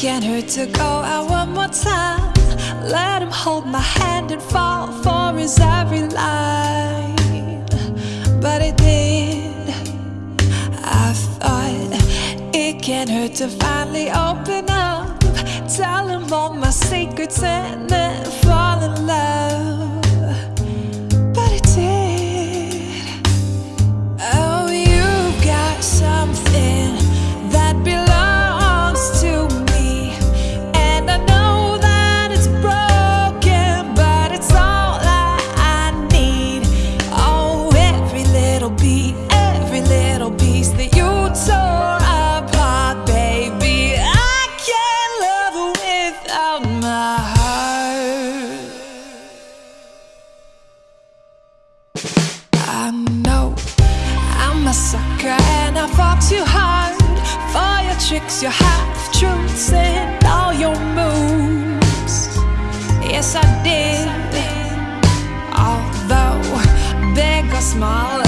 can't hurt to go out one more time. Let him hold my hand and fall for his every line. But it did. I thought it can't hurt to finally open up. Tell him all my secrets and then I know I'm a sucker and I fought too hard for your tricks, your half truths, and all your moves. Yes, I did. Although big or small,